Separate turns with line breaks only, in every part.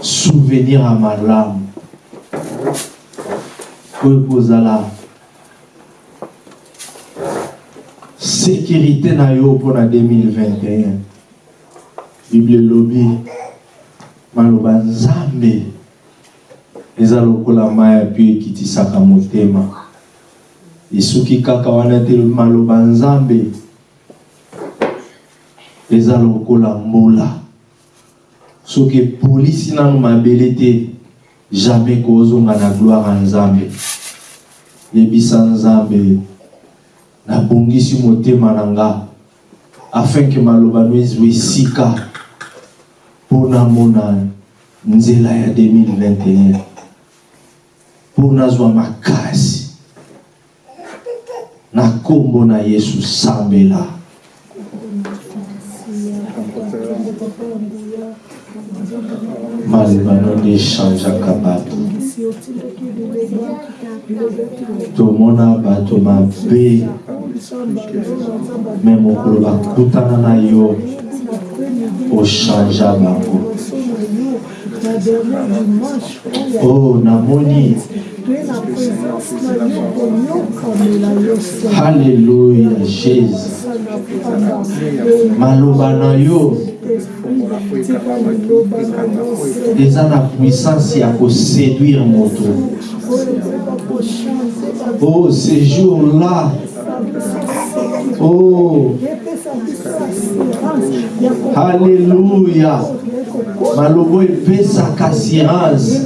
souvenir ya malamu oyo ekozala sécurité na yo mpona 2021 bible elobi maloba nzambe eza lokola mai api ekitisaka motema. Esuki kaka wana te maloba nzambe eza lokola mbula soki epolisi nano mabele te jamais kozonga na gloire ya nzambe. Yebisa nzambe nabongisi motema na nga afin ke maloba no ezwa esika mpo namona nzela ya 2021 mpo nazwa makasi. Na nkombo na yesu sambela malebano nde echangeaka bato tomona bato mabe. Me mokolo bakutana na yo ochangea bango. Oh namoni. Halleluya jésus. Maloba na yo eza na puissance ya koséduire moto. Oh ce jour là oh. Halleluya maloba epesaka assurance.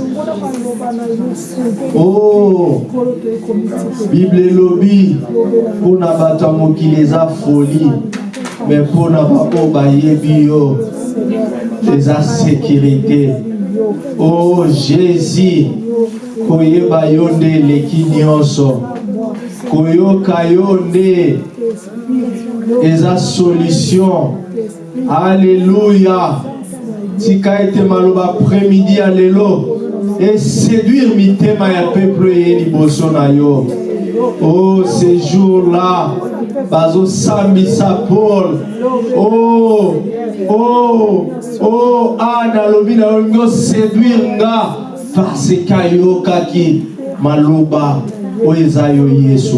Oh. Bible elobi mpona bato ya mokili eza foli me mpona baoyo bayebi yo eza sécurité oh jésus koyeba yo nde eleki nyonso koyoka yo nde eza solution. Alleluya tika ete maloba après-midi ya lelo eséduire mitema ya peuple eye liboso na yo. Oh ce jour là bazosambisa paul oh oh oh ah nalobi na yo ngi oséduire nga. Parce ke ayokaki maloba oyo eza yo yesu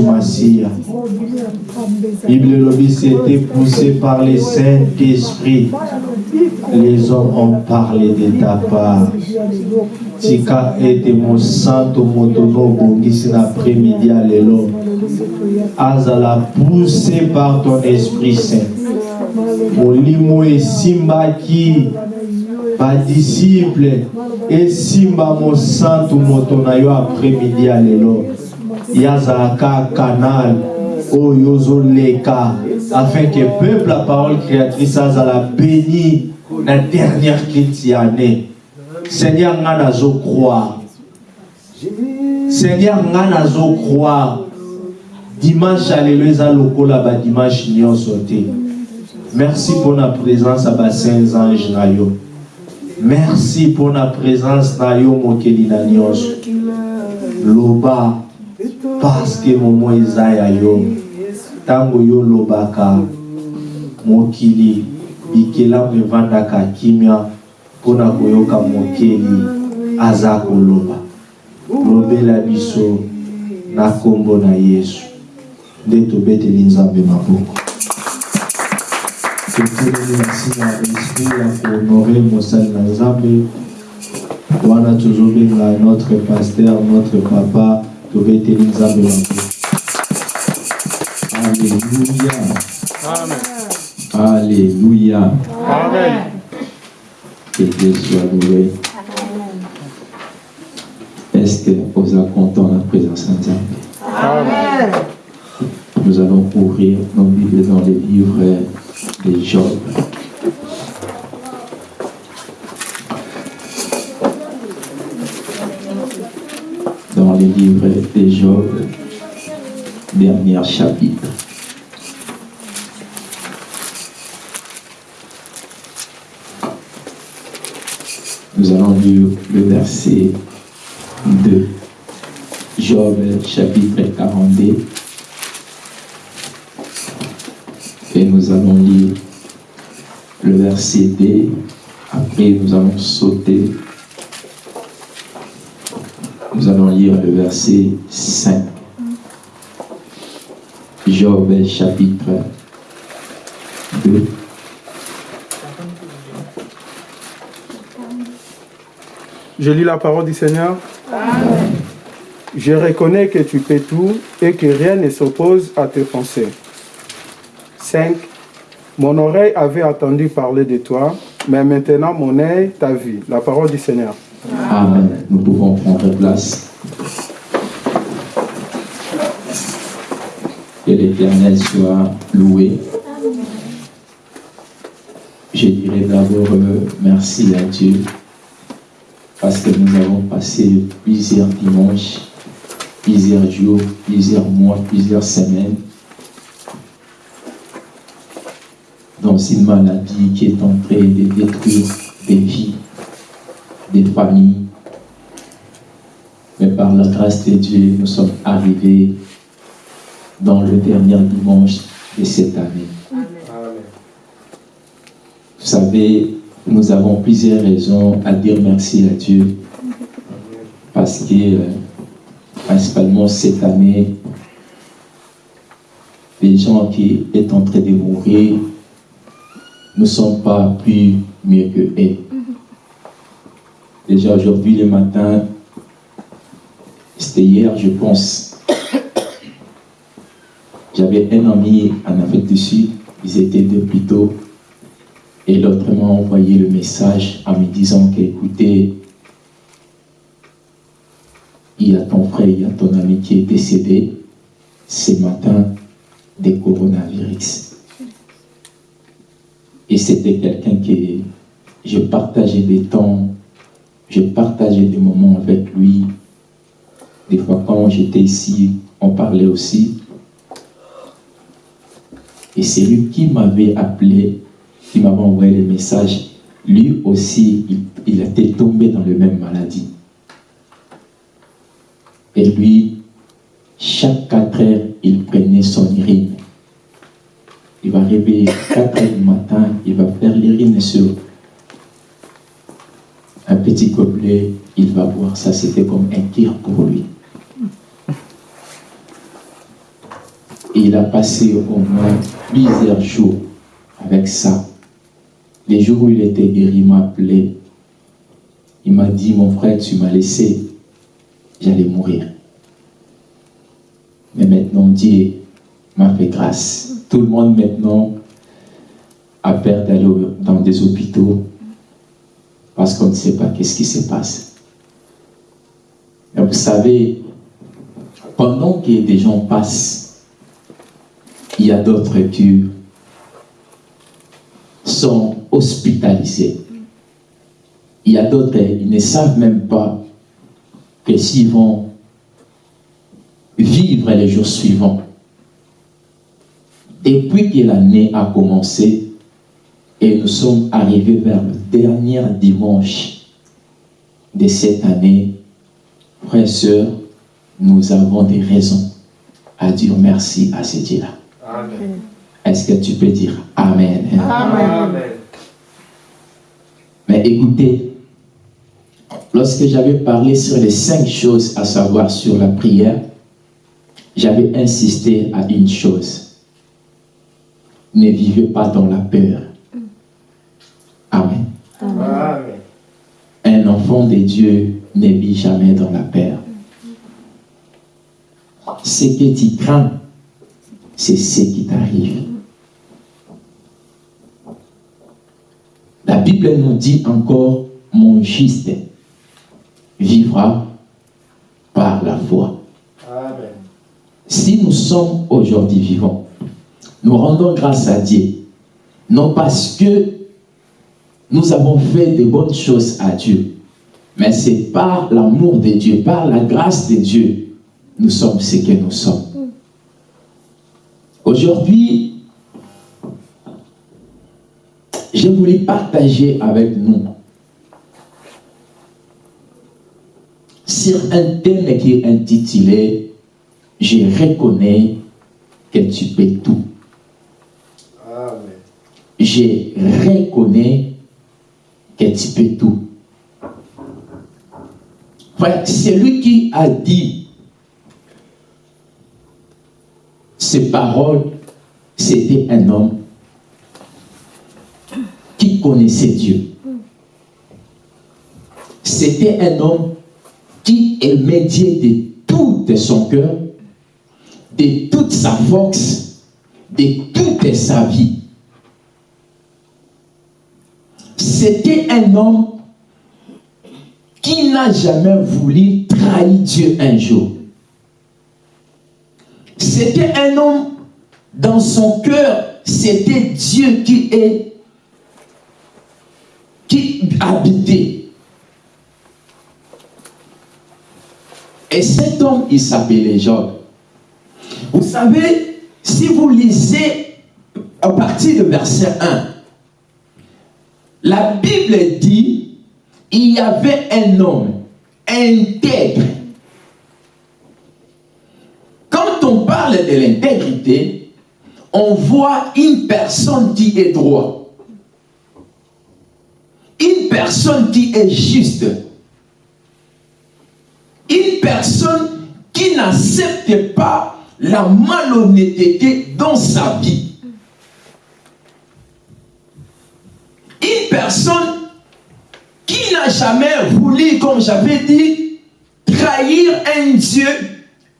bible poussé par le saint-esprit les hommes ont parlé de ta part. Tika ete mosantu moto no obongisi na après-midi ya lelo azala poussé par ton esprit saint. Molimo esimbaki badisiple esimba mosantu moto na yo après-midi ya lelo ye azalaka canal oyo ozoleka afin que peuple la parole créatrice azala béni na dernière crise ya année seigneur nga nazocroire seigneur nga nazocroire dimanche ya lelo eza lokola badimanche nyonso te merci mpona présence ya basaints ange na yo merci mpona présence na yo mokeli loba parceke momo eza ya yo ntango yo olobaka mokili bikelamu evandaka kimia mpona koyoka mokeli aza koloba. Lobela biso na nkombo na yesu. Nde tobeteli nzambe maboko. Totelemi na nsima ya esprit ya kohonore mosali na nzambe. Wana tozobenga notre paster notre papa tobeteli nzambe maboko Alléluia. Alléluia. Que Dieu soit loué. Est-ce que vous êtes content de la présence de Dieu? Nous allons ouvrir nos Bibles dans les livres de Job.
dans les livres de Job, dernier chapitre. Nous allons lire le verset 2. Job chapitre 42. Et nous allons lire le verset 2. Après, nous allons sauter. Nous allons lire le verset 5. Job chapitre 2.
Je lis la parole du Seigneur. Je reconnais que tu peux tout et que rien ne s'oppose à tes pensées. 5. Mon oreille avait entendu parler de toi, mais maintenant mon œil t'a vu. La parole du Seigneur.
Amen. Nous pouvons prendre place. Que l'Éternel soit loué. Je dirais d'abord euh, merci à Dieu parce que nous avons passé plusieurs dimanches, plusieurs jours, plusieurs mois, plusieurs semaines dans une maladie qui est en train de détruire des vies, des familles. Mais par la grâce de Dieu, nous sommes arrivés dans le dernier dimanche de cette année. Vous savez, nous avons plusieurs raisons à dire merci à Dieu. Parce que, euh, principalement cette année, les gens qui sont en train de mourir ne sont pas plus mieux que eux. Déjà aujourd'hui, le matin, c'était hier, je pense, j'avais un ami en Afrique du Sud, ils étaient deux plutôt, et l'autre m'a envoyé le message en me disant qu'écoutez, il y a ton frère, il y a ton ami qui est décédé ce matin des coronavirus. Et c'était quelqu'un qui, je partageais des temps, je partageais des moments avec lui. Des fois, quand j'étais ici, on parlait aussi. Et c'est lui qui m'avait appelé, qui m'avait envoyé le message. Lui aussi, il, était tombé dans la même maladie. Et lui, chaque quatre heures, il prenait son urine. Il va réveiller 4 heures du matin, il va faire l'urine sur un petit gobelet, il va boire ça, c'était comme un tir pour lui. Et il a passé au moins plusieurs jours avec ça. Les jours où il était guéri, il m'a appelé. Il m'a dit, mon frère, tu m'as laissé, j'allais mourir. Mais maintenant, Dieu m'a fait grâce. Tout le monde maintenant a peur d'aller dans des hôpitaux parce qu'on ne sait pas qu'est-ce qui se passe. Et vous savez, pendant que des gens passent, il y a d'autres qui sont hospitalisés. Il y a d'autres, ils ne savent même pas que s'ils vont vivre les jours suivants. Depuis que l'année a commencé, et nous sommes arrivés vers le dernier dimanche de cette année, frères et sœurs, nous avons des raisons à dire merci à ce Dieu-là. Est-ce que tu peux dire Amen?
Amen.
Mais écoutez, lorsque j'avais parlé sur les cinq choses à savoir sur la prière, j'avais insisté à une chose. Ne vivez pas dans la peur. Amen.
Amen.
Un enfant de Dieu ne vit jamais dans la peur. Ce que tu crains, c'est ce qui t'arrive. La Bible nous dit encore, mon juste vivra par la foi.
Amen.
Si nous sommes aujourd'hui vivants, nous rendons grâce à Dieu, non parce que nous avons fait de bonnes choses à Dieu, Mais c'est par l'amour de Dieu, par la grâce de Dieu, nous sommes ce que nous sommes. Aujourd'hui, je voulais partager avec nous sur un thème qui est intitulé Je reconnais que tu peux tout. Je reconnais que tu peux tout. c'est lui qui a dit ces paroles, c'était un homme connaissait Dieu. C'était un homme qui aimait Dieu de tout son cœur, de toute sa force, de toute sa vie. C'était un homme qui n'a jamais voulu trahir Dieu un jour. C'était un homme, dans son cœur, c'était Dieu qui est, habitait. Et cet homme, il s'appelait Job. Vous savez, si vous lisez à partir de verset 1, la Bible dit, il y avait un homme intègre. Quand on parle de l'intégrité, on voit une personne qui est droit. Une personne qui est juste. Une personne qui n'accepte pas la malhonnêteté dans sa vie. Une personne qui n'a jamais voulu, comme j'avais dit, trahir un Dieu,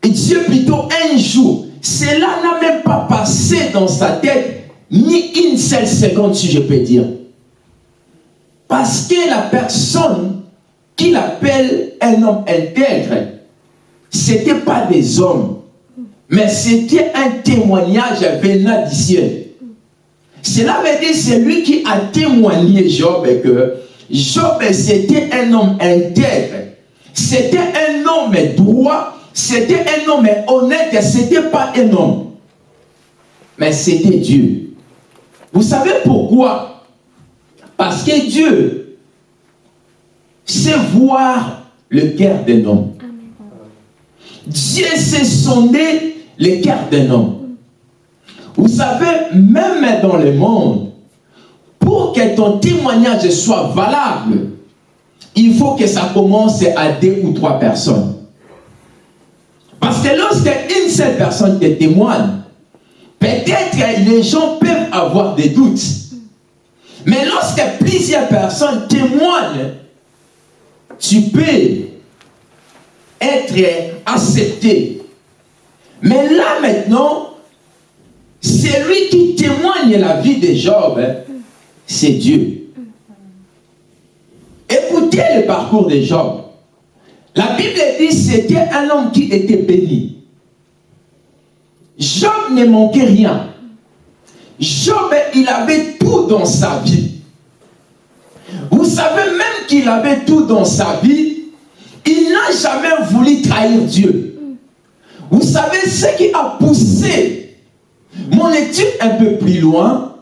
et Dieu plutôt un jour. Cela n'a même pas passé dans sa tête, ni une seule seconde, si je peux dire. Parce que la personne qu'il appelle un homme intègre, ce n'était pas des hommes, mais c'était un témoignage venant du ciel. Cela veut dire c'est lui qui a témoigné Job que Job c'était un homme intègre, c'était un homme droit, c'était un homme honnête, c'était pas un homme. Mais c'était Dieu. Vous savez pourquoi? Parce que Dieu sait voir le cœur d'un homme. Dieu sait sonder le cœur d'un homme. Vous savez, même dans le monde, pour que ton témoignage soit valable, il faut que ça commence à deux ou trois personnes. Parce que lorsque une seule personne te témoigne, peut-être les gens peuvent avoir des doutes. Mais lorsque plusieurs personnes témoignent, tu peux être accepté. Mais là maintenant, c'est lui qui témoigne la vie de Job, c'est Dieu. Écoutez le parcours de Job. La Bible dit c'était un homme qui était béni. Job ne manquait rien. Job, il avait tout dans sa vie. Vous savez même qu'il avait tout dans sa vie, il n'a jamais voulu trahir Dieu. Vous savez ce qui a poussé mon étude un peu plus loin,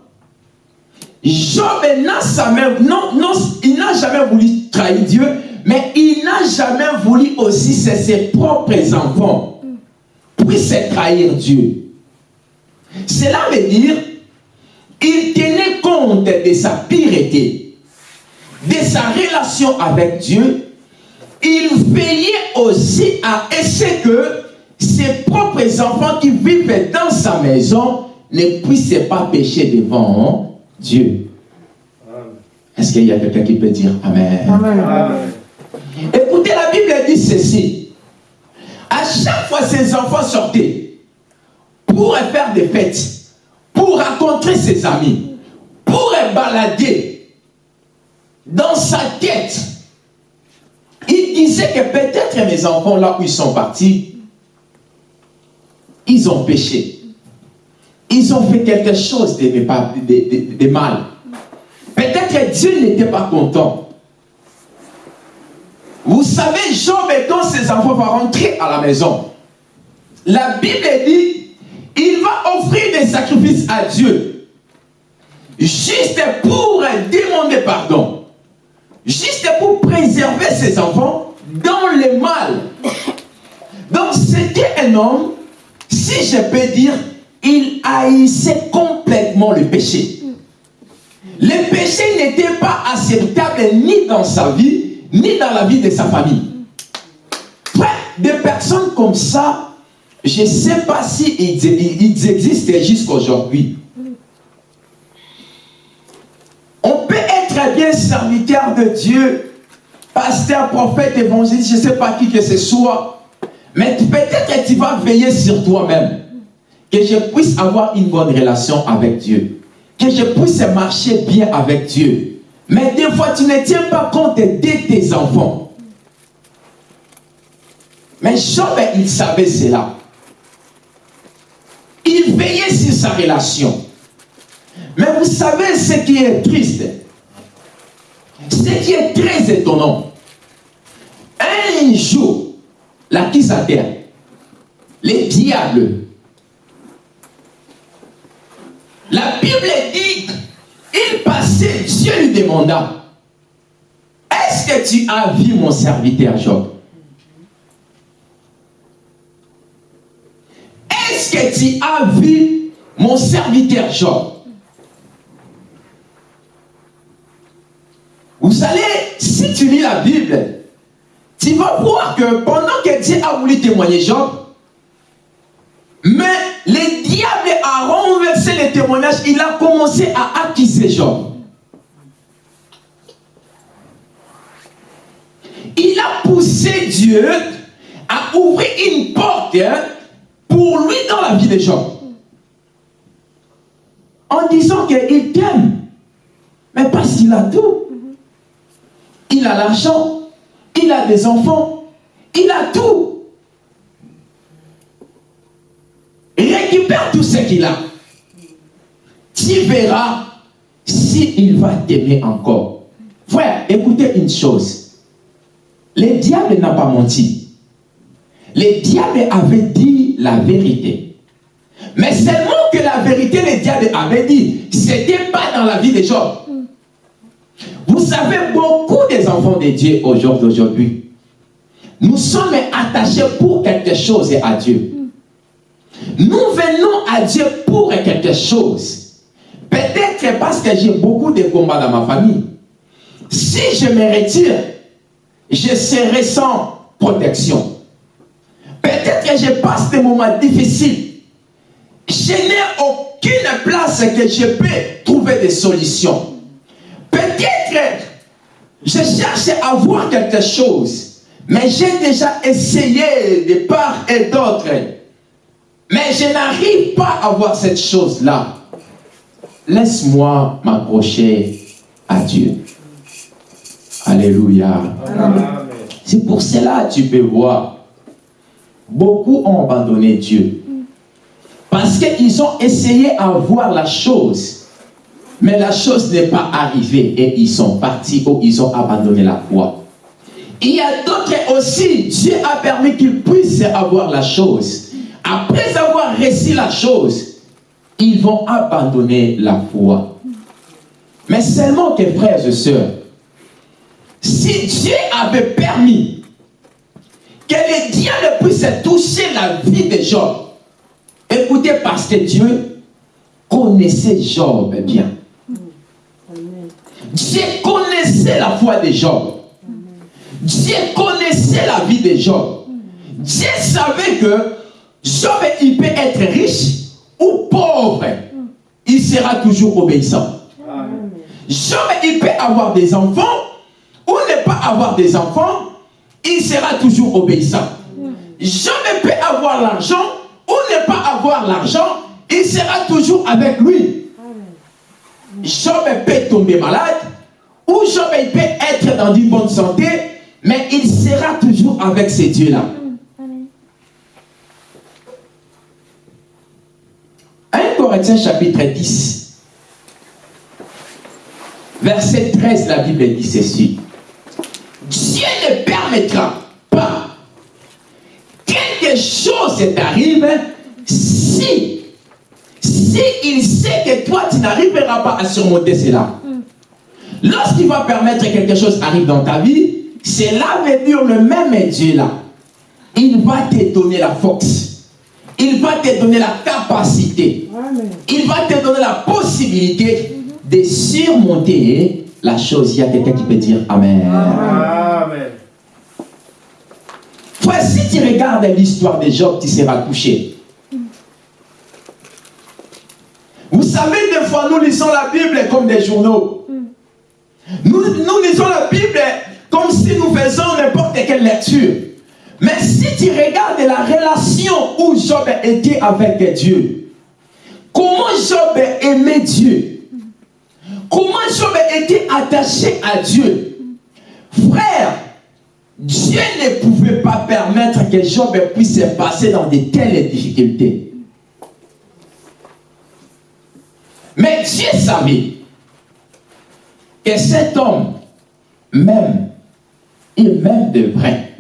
Job n'a jamais, non, non, il n'a jamais voulu trahir Dieu, mais il n'a jamais voulu aussi que ses propres enfants puissent trahir Dieu. Cela veut dire, il tenait compte de sa pureté, de sa relation avec Dieu. Il veillait aussi à essayer que ses propres enfants qui vivent dans sa maison ne puissent pas pécher devant Dieu. Est-ce qu'il y a quelqu'un qui peut dire Amen. Écoutez, la Bible dit ceci. À chaque fois, ses enfants sortaient pour faire des fêtes, pour rencontrer ses amis, pour balader dans sa tête. Il disait que peut-être mes enfants, là où ils sont partis, ils ont péché. Ils ont fait quelque chose de, mal. Peut-être Dieu n'était pas content. Vous savez, Job dans ses enfants vont rentrer à la maison. La Bible dit, il va offrir des sacrifices à Dieu. Juste pour demander pardon. Juste pour préserver ses enfants dans le mal. Donc c'était un homme, si je peux dire, il haïssait complètement le péché. Le péché n'était pas acceptable ni dans sa vie, ni dans la vie de sa famille. des personnes comme ça, je ne sais pas si ils, existent jusqu'à aujourd'hui. On peut être bien serviteur de Dieu, pasteur, prophète, évangéliste, je ne sais pas qui que ce soit, mais peut-être que tu vas veiller sur toi-même, que je puisse avoir une bonne relation avec Dieu, que je puisse marcher bien avec Dieu, mais des fois, tu ne tiens pas compte de tes enfants. Mais Job, il savait cela. Il veillait sur sa relation. Mais vous savez ce qui est triste, ce qui est très étonnant. Un jour, la qui terre, les diables, la Bible dit il passait, Dieu lui demanda, est-ce que tu as vu mon serviteur Job? Que tu as vu mon serviteur Job Vous savez, si tu lis la Bible, tu vas voir que pendant que Dieu a voulu témoigner Job, mais le diable a renversé les témoignages, il a commencé à accuser Job. Il a poussé Dieu à ouvrir une porte hein, pour lui dans la vie de Job. En disant qu'il t'aime, mais parce qu'il a tout. Il a l'argent, il a des enfants, il a tout. récupère tout ce qu'il a. Tu verras s'il va t'aimer encore. Frère, écoutez une chose. Le diable n'a pas menti. Le diable avait dit la vérité. Mais seulement que la vérité, le diable avait dit, ce n'était pas dans la vie des gens. Vous savez, beaucoup des enfants de Dieu aujourd'hui, nous sommes attachés pour quelque chose à Dieu. Nous venons à Dieu pour quelque chose. Peut-être parce que j'ai beaucoup de combats dans ma famille. Si je me retire, je serai sans protection. Peut-être que je passe des moments difficiles. Je n'ai aucune place que je peux trouver des solutions. Peut-être je cherche à voir quelque chose, mais j'ai déjà essayé de part et d'autre mais je n'arrive pas à voir cette chose-là. Laisse-moi m'approcher à Dieu. Alléluia. C'est pour cela que tu peux voir. Beaucoup ont abandonné Dieu. Parce qu'ils ont essayé à voir la chose. Mais la chose n'est pas arrivée et ils sont partis ou ils ont abandonné la foi. Il y a d'autres aussi, Dieu a permis qu'ils puissent avoir la chose après avoir réussi la chose, ils vont abandonner la foi. Mais seulement que frères et sœurs, si Dieu avait permis que les diables puissent toucher la vie de Job, écoutez, parce que Dieu connaissait Job bien. Dieu connaissait la foi de Job. Dieu connaissait la vie de Job. Dieu savait que Job, il peut être riche ou pauvre. Il sera toujours obéissant. Job, il peut avoir des enfants ou ne pas avoir des enfants. Il sera toujours obéissant. Job peut avoir l'argent ou ne pas avoir l'argent. Il sera toujours avec lui. Job peut tomber malade ou Job peut être dans une bonne santé, mais il sera toujours avec ces dieux-là. 1 Corinthiens chapitre 10, verset 13, la Bible dit ceci. Dieu ne permettra pas quelque chose t'arrive si, si il sait que toi, tu n'arriveras pas à surmonter cela. Lorsqu'il va permettre que quelque chose arrive dans ta vie, c'est là veut dire le même Dieu là. Il va te donner la force. Il va te donner la capacité. Il va te donner la possibilité de surmonter la chose. Il y a quelqu'un qui peut dire Amen. Amen. si tu regardes l'histoire de Job, tu seras touché. Vous savez, des fois, nous lisons la Bible comme des journaux. Nous, nous lisons la Bible comme si nous faisions n'importe quelle lecture. Mais si tu regardes la relation où Job était avec Dieu, comment Job aimait Dieu, comment Job était attaché à Dieu, frère, Dieu ne pouvait pas permettre que Job puisse passer dans de telles difficultés. Mais Dieu savait que cet homme, même, il m'aime de vrai.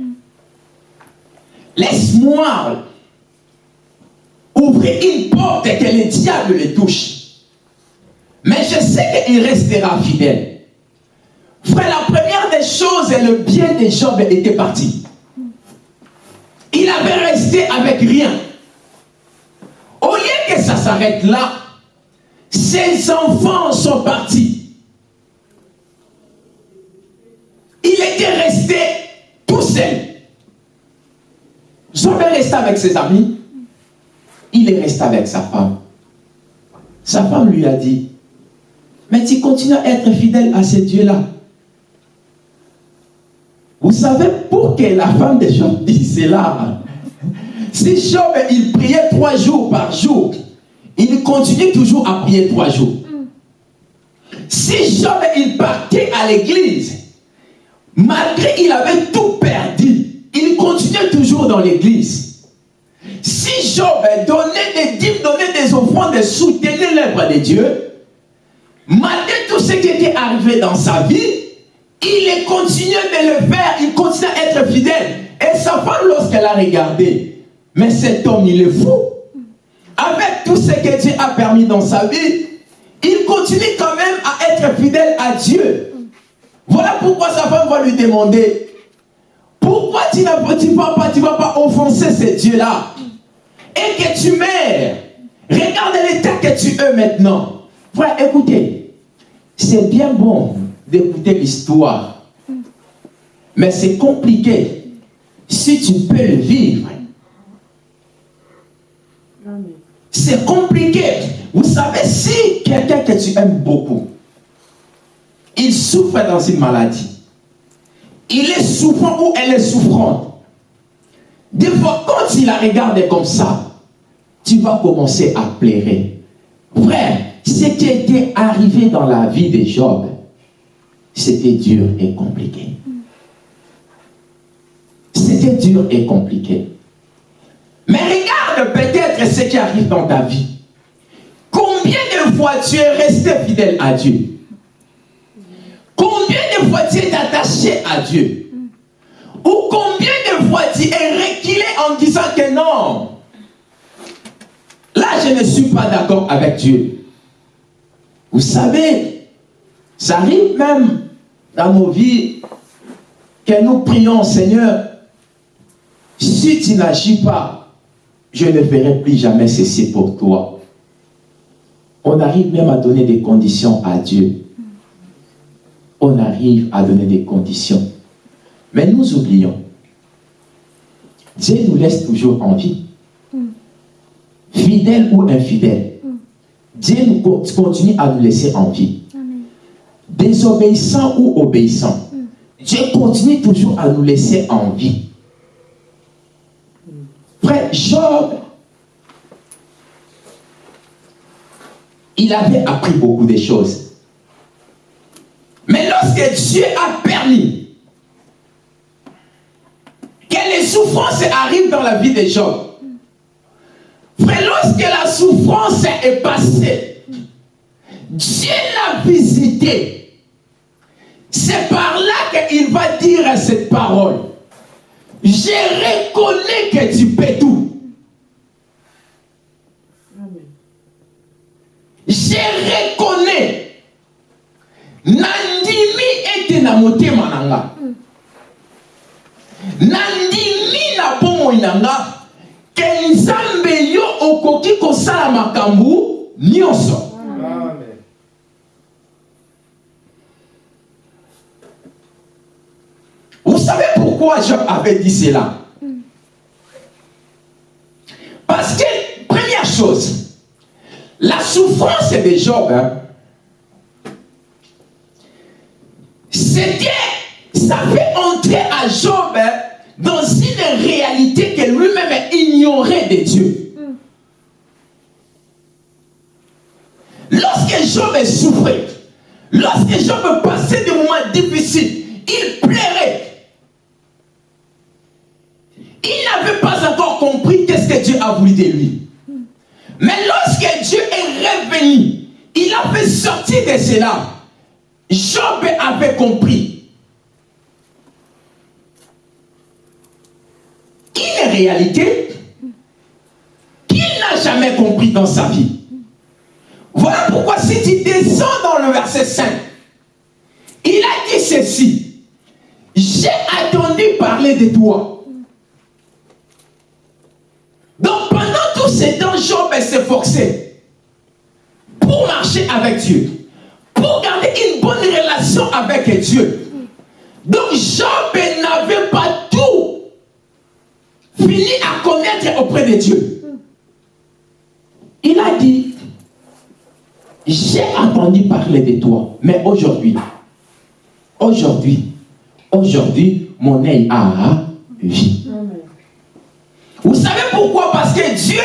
Laisse-moi ouvrir une porte et que le diable le touche. Mais je sais qu'il restera fidèle. Frère, la première des choses, et le bien de Job était parti. Il avait resté avec rien. Au lieu que ça s'arrête là, ses enfants sont partis. Il était resté tout seul. Job est resté avec ses amis. Il est resté avec sa femme. Sa femme lui a dit, mais tu continues à être fidèle à ce Dieu-là. Vous savez pour que la femme de Job dise cela? Si Job, il priait trois jours par jour, il continue toujours à prier trois jours. Si Job, il partait à l'église, malgré qu'il avait tout perdu, il continuait toujours dans l'église. Si Job donnait des dîmes, donnait des offrandes, soutenait l'œuvre de Dieu, malgré tout ce qui était arrivé dans sa vie, il continuait de le faire, il continuait à être fidèle. Et sa femme, lorsqu'elle a regardé, mais cet homme, il est fou. Avec tout ce que Dieu a permis dans sa vie, il continue quand même à être fidèle à Dieu. Voilà pourquoi sa femme va lui demander, pourquoi tu ne vas pas, tu vas pas offenser ce Dieu-là Et que tu meurs. Regarde l'état que tu es maintenant. Frère, écoutez, c'est bien bon d'écouter l'histoire. Mais c'est compliqué. Si tu peux le vivre. C'est compliqué. Vous savez, si quelqu'un que tu aimes beaucoup, il souffre dans une maladie, il est souffrant ou elle est souffrante, des fois, quand il la regarde comme ça, tu vas commencer à pleurer. Frère, ce qui était arrivé dans la vie de Job, c'était dur et compliqué. C'était dur et compliqué. Mais regarde peut-être ce qui arrive dans ta vie. Combien de fois tu es resté fidèle à Dieu? Combien de fois tu es attaché à Dieu? Ou combien de fois tu es reculé en disant que non? Là, je ne suis pas d'accord avec Dieu. Vous savez, ça arrive même dans nos vies que nous prions, Seigneur, si tu n'agis pas, je ne ferai plus jamais ceci pour toi. On arrive même à donner des conditions à Dieu. On arrive à donner des conditions. Mais nous oublions. Dieu nous laisse toujours en vie. Fidèle ou infidèle. Dieu nous continue à nous laisser en vie désobéissant ou obéissant, Dieu continue toujours à nous laisser en vie. Frère, Job, il avait appris beaucoup de choses. Mais lorsque Dieu a permis que les souffrances arrivent dans la vie de Job, frère, lorsque la souffrance est passée, Dieu l'a visité c'est par là qu'il va dire cette parole, je reconnais que tu peux tout. Je reconnais. Nandimi ete na motema na. Nandimi na bomoi na nga. Ke nzambe yo okoki kosala makambo nyonso. Vous savez pourquoi Job avait dit cela? Parce que, première chose, la souffrance de Job, hein, c'était, ça fait entrer à Job hein, dans une réalité que lui-même ignorait de Dieu. Lorsque Job souffrait, lorsque Job passait des moments difficiles, il plairait. Il n'avait pas encore compris qu'est-ce que Dieu a voulu de lui. Mais lorsque Dieu est revenu, il a fait sortir de cela. Job avait compris. Une réalité qu'il n'a jamais compris dans sa vie? Voilà pourquoi si tu descends dans le verset 5, il a dit ceci. J'ai attendu parler de toi. Donc pendant tout ce temps, Job s'efforçait pour marcher avec Dieu, pour garder une bonne relation avec Dieu. Donc Job n'avait pas à connaître auprès de Dieu. Il a dit, j'ai entendu parler de toi, mais aujourd'hui, aujourd'hui, aujourd'hui, mon œil a vu. Vous savez pourquoi? Parce que Dieu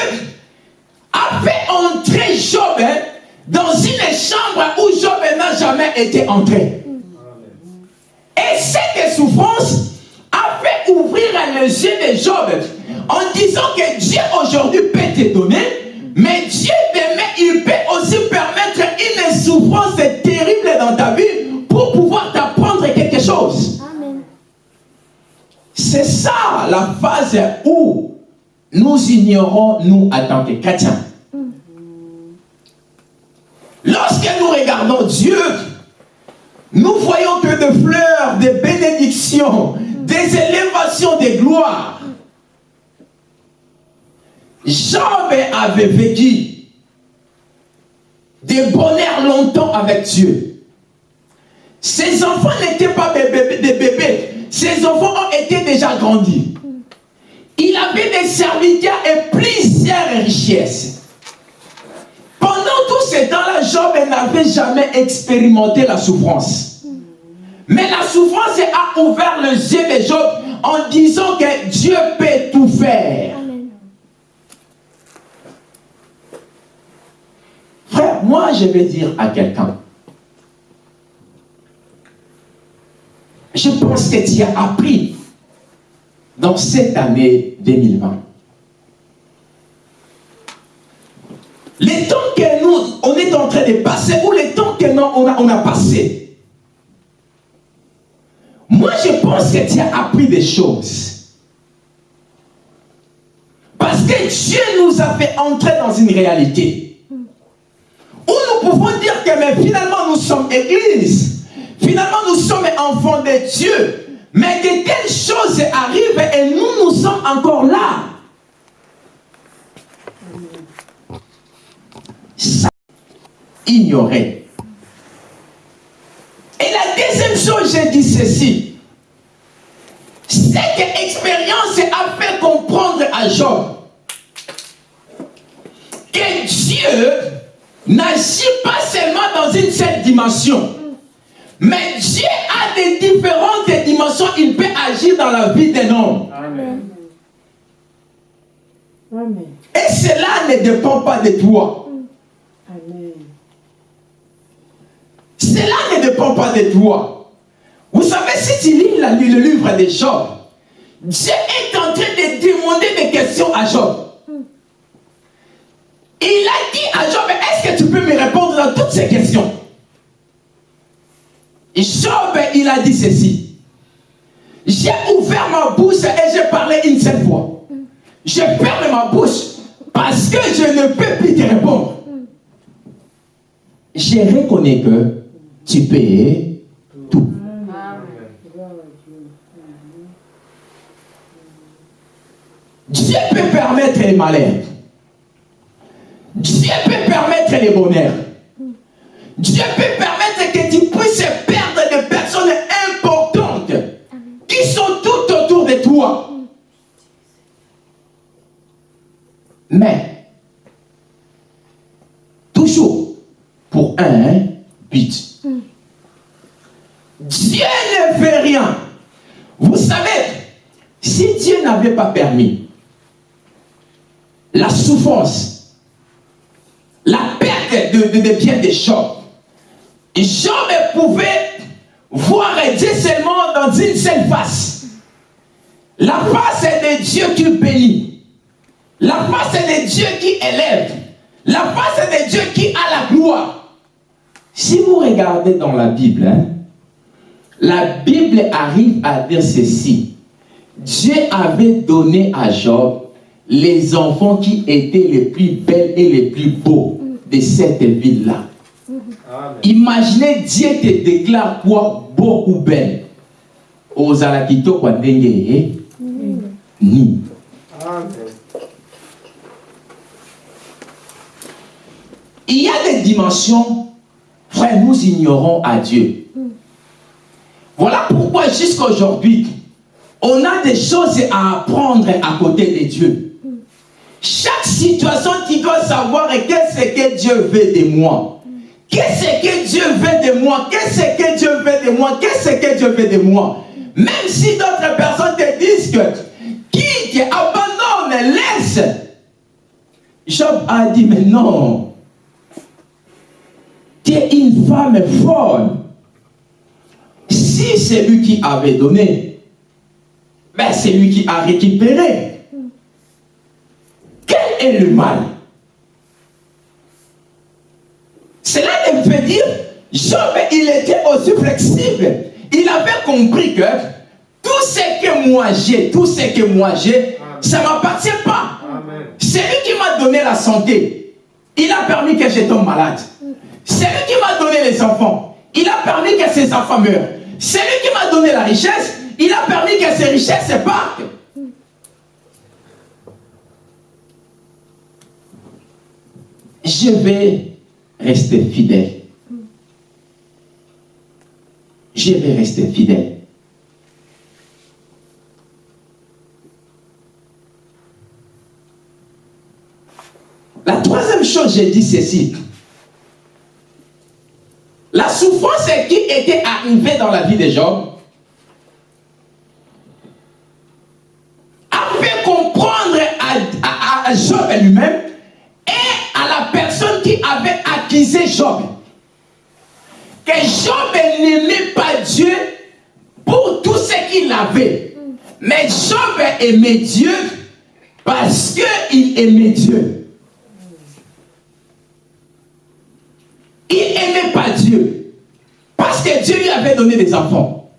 a fait entrer Job hein, dans une chambre où Job n'a jamais été entré. Et cette souffrance a fait ouvrir les yeux de Job en disant que Dieu aujourd'hui peut te donner, mais Dieu il peut aussi permettre une souffrance terrible dans ta vie pour pouvoir t'apprendre quelque chose. C'est ça la phase où nous ignorons, nous, en tant que chrétiens. Lorsque nous regardons Dieu, nous voyons que des fleurs, des bénédictions, des élévations des gloires. Job avait vécu des bonheurs longtemps avec Dieu. Ses enfants n'étaient pas des bébés, ses enfants ont été déjà grandis. Il avait des serviteurs et plusieurs richesses. Pendant tout ce temps-là, Job n'avait jamais expérimenté la souffrance. Mais la souffrance a ouvert les yeux de Job en disant que Dieu peut tout faire. Frère, moi je vais dire à quelqu'un, je pense que tu as appris dans cette année 2020. Les temps que nous, on est en train de passer, ou les temps que nous, on a, on passé. Moi, je pense que tu as appris des choses. Parce que Dieu nous a fait entrer dans une réalité. Où nous pouvons dire que mais finalement nous sommes église. Finalement nous sommes enfants de Dieu. Mais de telles choses arrivent et nous, nous sommes encore là. Ça, ignorer. Et la deuxième chose, j'ai dit ceci. Cette expérience a fait comprendre à Job que Dieu n'agit pas seulement dans une seule dimension. Mais Dieu a des différentes dimensions. Il peut agir dans la vie d'un homme. Amen. Et cela ne dépend pas de toi. Amen. Cela ne dépend pas de toi. Vous savez, si tu lis le livre de Job, Dieu est en train de demander des questions à Job. Il a dit à Job, est-ce que tu peux me répondre dans toutes ces questions? Job, il a dit ceci. J'ai ouvert ma bouche et j'ai parlé une seule fois. Je ferme ma bouche parce que je ne peux plus te répondre. Je reconnais que tu peux tout. Dieu peut permettre les malheurs. Dieu peut permettre les bonheurs. Dieu peut permettre que tu puisses perdre des personnes importantes qui sont toutes autour de toi. Mais, toujours pour un but. Dieu ne fait rien. Vous savez, si Dieu n'avait pas permis la souffrance, la perte de, de, de biens des Job, Job pouvait voir Dieu seulement dans une seule face. La face est de Dieu qui bénit. La face est de Dieu qui élève. La face est de Dieu qui a la gloire. Si vous regardez dans la Bible, hein, la Bible arrive à dire ceci. Dieu avait donné à Job les enfants qui étaient les plus belles et les plus beaux de cette ville-là. Imaginez Dieu te déclare quoi? Beau ou belle. Aux alakito kwa ndenge ni. Il y a des dimensions, frère, nous ignorons à Dieu. Voilà pourquoi jusqu'à aujourd'hui, on a des choses à apprendre à côté de Dieu. Chaque situation, tu dois savoir qu'est-ce que Dieu veut de moi. Qu'est-ce que Dieu veut de moi? Qu'est-ce que Dieu veut de moi? Qu'est-ce que Dieu veut de moi? Même si d'autres personnes te disent que quitte, abandonne, laisse. Job a dit, mais non. Tu es une femme folle. Si c'est lui qui avait donné, ben c'est lui qui a récupéré. Le mal Cela me fait dire, Job, il était aussi flexible. Il avait compris que tout ce que moi j'ai, tout ce que moi j'ai, ça ne m'appartient pas. C'est lui qui m'a donné la santé. Il a permis que je tombe malade. C'est lui qui m'a donné les enfants. Il a permis que ses enfants meurent. C'est lui qui m'a donné la richesse. Il a permis que ces richesses se partent. Je vais rester fidèle. Je vais rester fidèle. La troisième chose, j'ai dit ceci. La souffrance qui était arrivée dans la vie de Job a fait comprendre à, à, lui-même accusé Job que Job n'aimait pas Dieu pour tout ce qu'il avait. Mais Job aimait Dieu parce qu'il aimait Dieu. Il n'aimait pas Dieu parce que Dieu lui avait donné des enfants.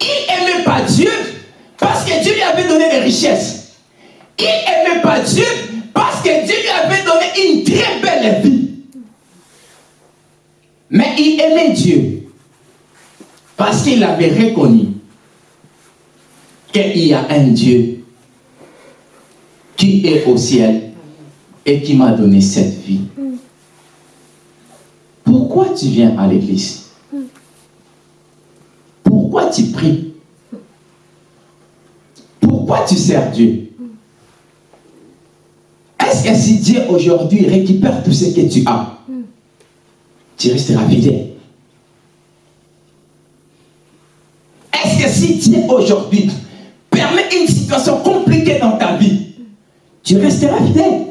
Il n'aimait pas Dieu parce que Dieu lui avait donné des richesses. Il n'aimait pas Dieu parce que Dieu lui avait donné une très belle vie. Mais il aimait Dieu. Parce qu'il avait reconnu qu'il y a un Dieu qui est au ciel et qui m'a donné cette vie. Pourquoi tu viens à l'église? Pourquoi tu pries? Pourquoi tu sers Dieu? Est-ce que si Dieu aujourd'hui récupère tout ce que tu as, tu resteras fidèle. Est-ce que si Dieu aujourd'hui permet une situation compliquée dans ta vie, tu resteras fidèle.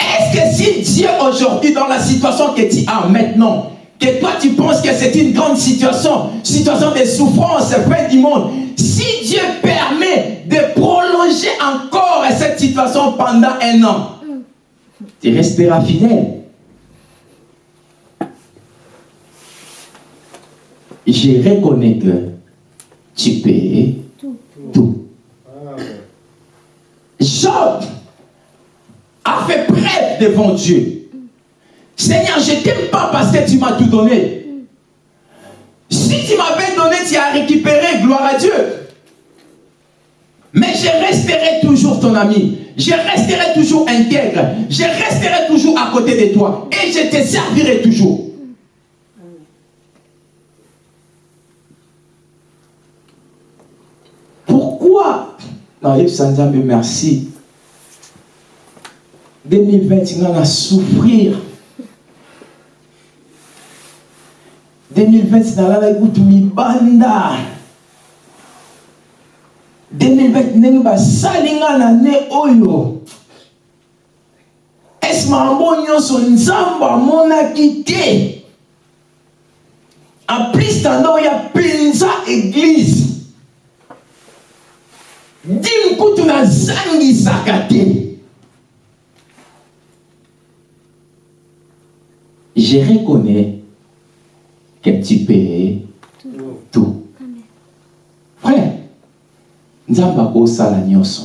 Est-ce que si Dieu aujourd'hui, dans la situation que tu as maintenant, que toi tu penses que c'est une grande situation, situation de souffrance, fin du monde, si Dieu permet de prolonger encore cette situation pendant un an, tu resteras fidèle. je reconnais que tu peux tout. Job a fait preuve devant Dieu. Seigneur, je ne t'aime pas parce que tu m'as tout donné. Si tu m'avais donné, tu as récupéré, gloire à Dieu. Mais je resterai toujours ton ami. Je resterai toujours intègre. Je resterai toujours à côté de toi. Et je te servirai toujours. Pourquoi? Non, Sanzambe, merci. 2020, il a souffrir. 2020, il a écouté mi banda. 2020 ndenge basali nga na ne oyo? Ese makambo nyonso nzambe amonaki te en plus tanda mpenza eglize nazangisaka te je reconnais que tu peux tout nzambe akosala nyonso.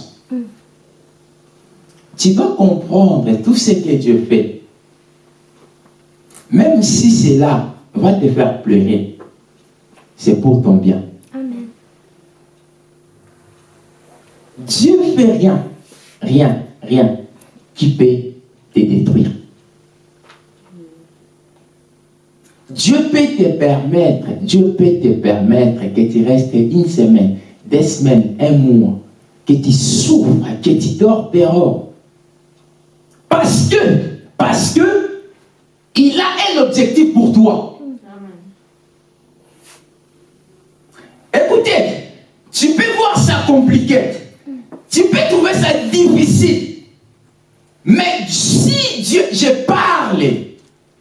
Tu vas comprendre tout ce que Dieu fait. Même si cela va te faire pleurer c'est pour ton bien.
Amen.
Dieu fait rien rien rien qui peut te détruire. Dieu peut te permettre, Dieu peut te permettre que tu restes une semaine, deux semaines, un mois, que tu souffres, que tu dors dehors. Parce que, parce que, il a un objectif pour toi. Écoutez, tu peux voir ça compliqué. Tu peux trouver ça difficile. Mais si Dieu, je parle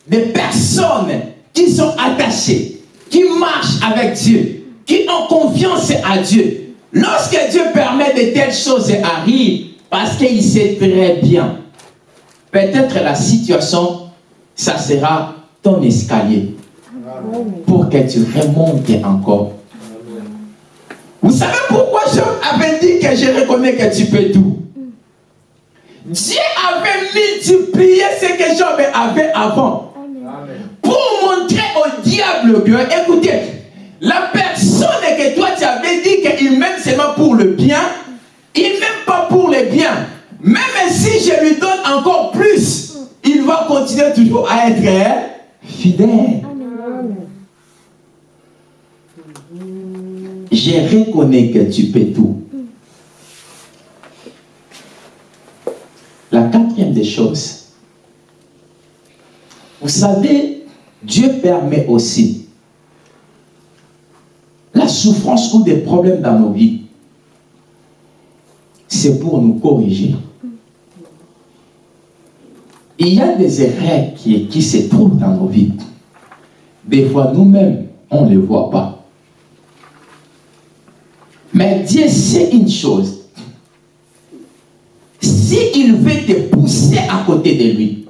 des personnes qui sont attachées, qui marchent avec Dieu, qui ont confiance à Dieu. Lorsque Dieu permet de telles choses arrivent, parce qu'il sait très bien, peut-être la situation, ça sera ton escalier pour que tu remontes encore. Vous savez pourquoi Job avait dit que je reconnais que tu peux tout? Dieu avait multiplié ce que Job avait avant pour montrer au diable que, écoutez, la personne que toi tu avais dit qu'il m'aime seulement pour le bien, il m'aime pas pour le bien. Même si je lui donne encore plus, il va continuer toujours à être hein, fidèle. Je reconnais que tu peux tout. La quatrième des choses, vous savez, Dieu permet aussi la souffrance ou des problèmes dans nos vies. C'est pour nous corriger. Il y a des erreurs qui, se trouvent dans nos vies. Des fois, nous-mêmes, on ne les voit pas. Mais Dieu sait une chose. S'il veut te pousser à côté de lui,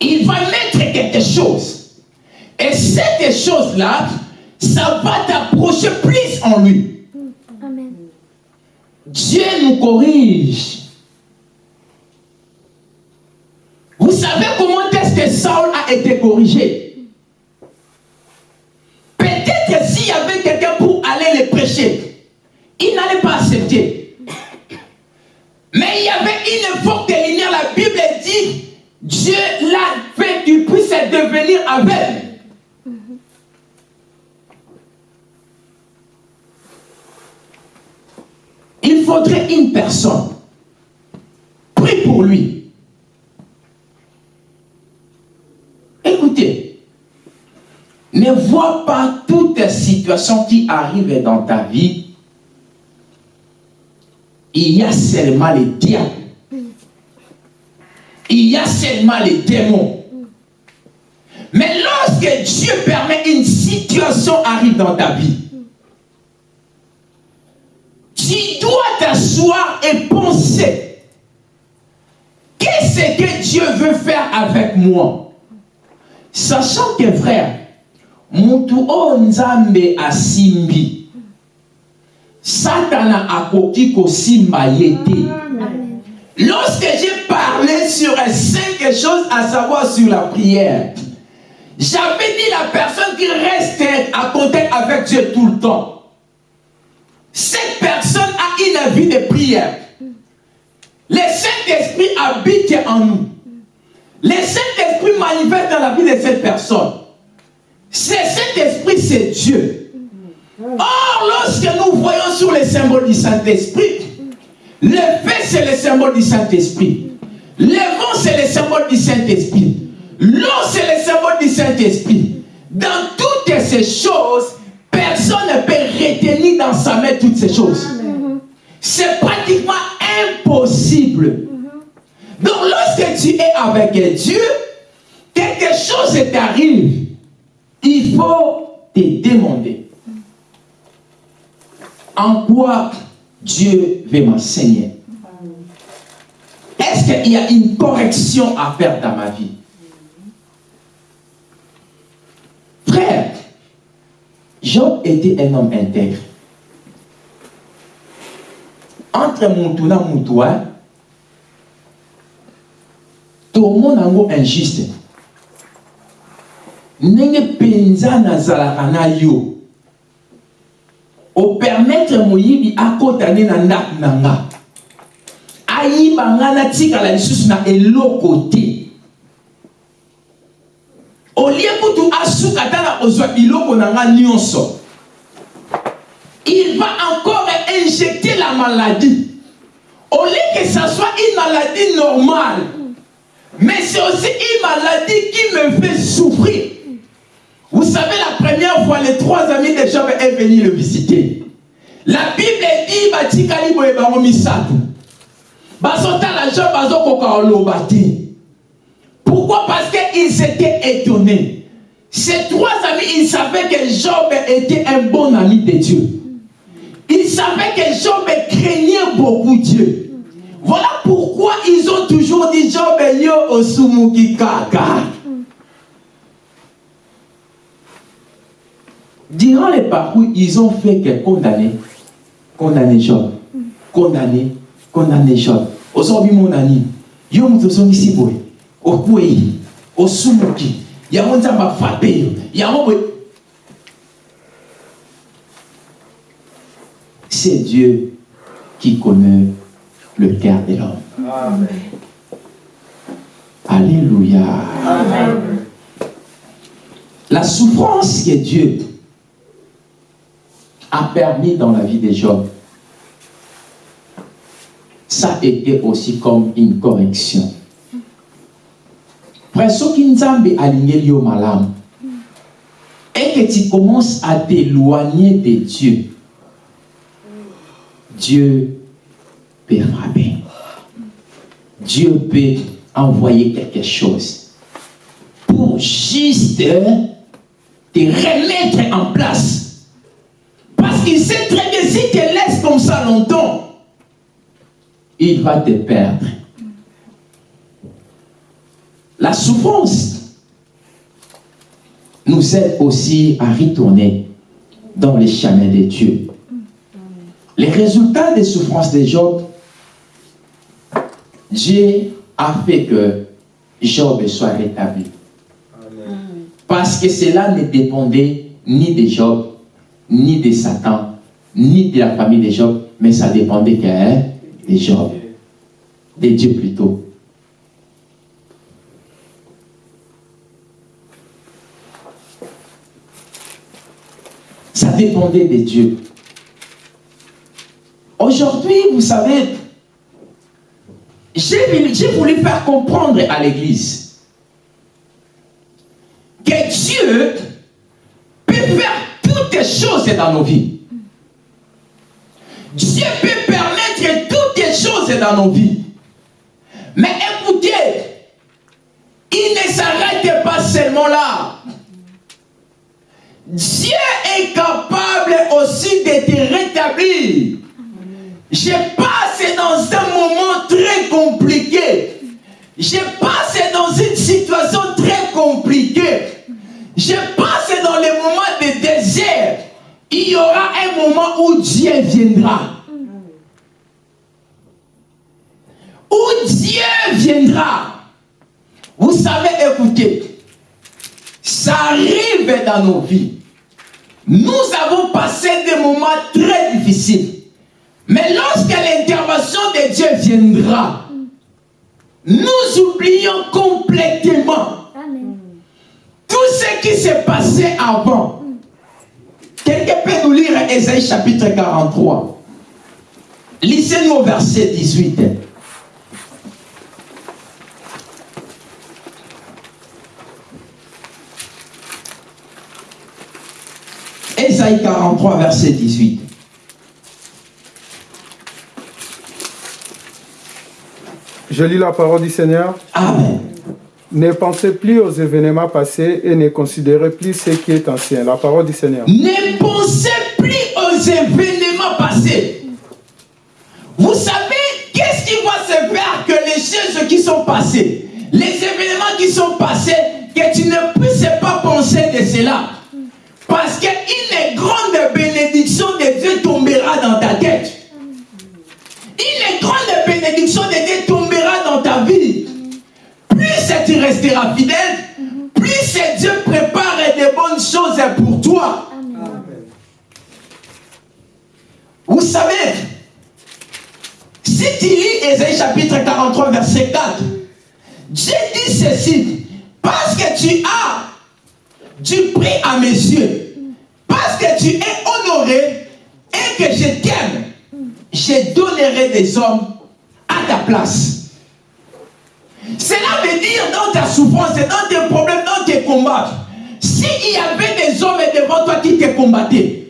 il va mettre quelque chose. Et cette chose-là, ça va t'approcher plus en lui.
Amen.
Dieu nous corrige. Vous savez comment est-ce que Saul a été corrigé? Peut-être s'il y avait quelqu'un pour aller le prêcher, il n'allait pas accepter. Mais il y avait une forte lumière, la Bible dit, Dieu l'a fait qu'il puisse devenir aveugle. Il faudrait une personne. Prie pour lui. Écoutez, ne vois pas toute situation qui arrive dans ta vie. Il y a seulement les diables. Il y a seulement les démons. Mais lorsque Dieu permet une situation arrive dans ta vie, tu dois t'asseoir et penser. Qu'est-ce que Dieu veut faire avec moi? Sachant que frère, mutu oyo nzambe asimbi satana akoki kosimba ye te. Lorsque j'ai parlé sur cinq choses à savoir sur la prière j'avais dit la personne qui reste à contact avec Dieu tout le temps cette personne vie de prière le Saint-Esprit habite en nous le Saint-Esprit manifeste dans la vie de cette personne c'est cet esprit, c'est Dieu. Or, lorsque nous voyons sur les symboles du Saint-Esprit, le feu, c'est le symbole du Saint-Esprit. Le vent, c'est le symbole du Saint-Esprit. L'eau, c'est le symbole du Saint-Esprit. Dans toutes ces choses, personne ne peut retenir dans sa main toutes ces choses. C'est pratiquement impossible. Donc, lorsque tu es avec Dieu, quelque chose t'arrive il faut te demander en quoi Dieu veut m'enseigner? Est-ce qu'il y a une correction à faire dans ma vie? Frère, Job était un homme intègre. Entre et Moutoua, tout le monde est injuste. ndenge mpenza nazalaka na yo opermetre moyibi akota nde na ndako na nga. Ayiba nga natikala lisusu na eloko te. Olie kutu asuka ata na kozwa biloko na nga nyonso il va encore injecter la maladie au lieu que ça soit une maladie normale mais c'est aussi une maladie qui me fait souffrir Vous savez, la première fois, les trois amis de Job est venu le visiter. La Bible dit, batikali boye bango misato. Bazotala Job te. Pourquoi? Parce qu'ils étaient étonnés. Ces trois amis, ils savaient que Job était un bon ami de Dieu. Ils savaient que Job craignait beaucoup Dieu. Voilà pourquoi ils ont toujours dit Job yo osumuki kaka. Durant les parcours, ils ont fait que condamner, condamner Job, condamner, condamner Job. Aujourd'hui, mon ami, yo mutu songi siboye, okwei, osumuki, yango nzamba frappe yo, yango C'est Dieu qui connaît le cœur de l'homme.
Amen.
Alléluia.
Amen.
La souffrance que Dieu a permis dans la vie de Job, ça a été aussi comme une correction. Frère, soki nzambe alingeli yo malamu et que tu commences à t'éloigner de Dieu, Dieu peut frapper. Dieu peut envoyer quelque chose pour juste te remettre en place. Parce qu'il sait très bien, si tu laisses comme ça longtemps, il va te perdre. La souffrance nous aide aussi à retourner dans les chemins de Dieu. Les résultats des souffrances de Job, Dieu a fait que Job soit rétabli. Parce que cela ne dépendait ni de Job, ni de Satan, ni de la famille de Job, mais ça dépendait hein, de Job, de Dieu plutôt. Ça dépendait de Dieu. Aujourd'hui, vous savez, j'ai voulu, faire comprendre à l'Église que Dieu peut faire toutes les choses dans nos vies. Dieu peut permettre toutes les choses dans nos vies. Mais écoutez, il ne s'arrête pas seulement là. Dieu est capable aussi de te rétablir. Je passe dans un moment très compliqué. Je passe dans une situation très compliquée. Je passe dans les moments il y aura un moment où Dieu viendra. Où Dieu viendra. Vous savez, écoutez, ça arrive dans nos vies. Nous avons passé des moments très difficiles. Mais lorsque l'intervention de Dieu viendra, nous oublions complètement tout ce qui s'est passé avant. Quelqu'un peut nous lire Ésaïe chapitre 43. Lisez-nous au verset 18. Ésaïe 43, verset 18.
Je lis la parole du Seigneur.
Amen.
Ne pensez plus aux événements passés et ne considérez plus ce qui est ancien. La parole du Seigneur.
Ne pensez plus aux événements passés. Vous savez, qu'est-ce qui va se faire que les choses qui sont passées, les événements qui sont passés, que tu ne puisses pas penser de cela? Parce qu'une grande bénédiction de Dieu tombera dans ta tête. Une grande bénédiction de Dieu tombera tu resteras fidèle, plus Dieu prépare de bonnes choses pour toi. Vous savez, si tu lis Ésaïe chapitre 43, verset 4, Dieu dit ceci, parce que tu as du prix à mes yeux, parce que tu es honoré et que je t'aime, je donnerai des hommes à ta place. Cela veut dire dans ta souffrance, dans tes problèmes, dans tes combats, s'il y avait des hommes devant toi qui te combattaient,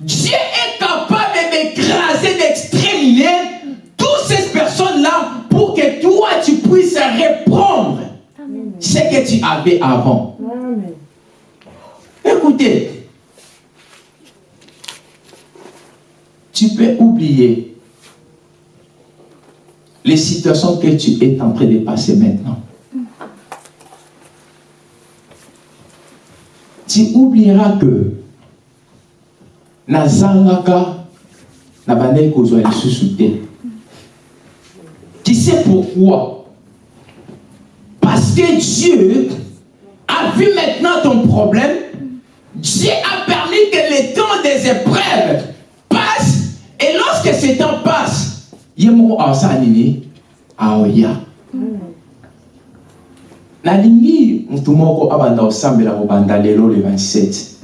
Dieu est capable d'écraser, d'exterminer toutes ces personnes-là pour que toi, tu puisses reprendre ce que tu avais avant. Écoutez, tu peux oublier les situations que tu es en train de passer maintenant. Tu oublieras que nazangaka na bandai kozwa lisusu te. Tu sais pourquoi? Parce que Dieu a vu maintenant ton problème. Dieu a permis que le temps des épreuves passe. Et lorsque ce temps passe, yemo awasa nini aoya. nalingi mutu moko abanda kosambela kobanda lelo le 27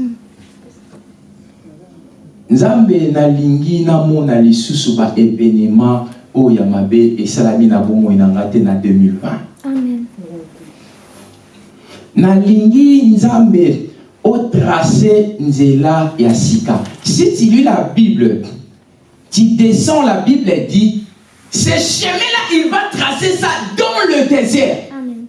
nzambe nalingi namona lisusu baevenema oyo ya mabe esalami na bomoi na nga te na 2020
Amen.
nalingi nzambe otrace nzela ya sika si tu lis la bible tu descends la bible dit ce chemin là il va tracer ça dans le désert.
Amen.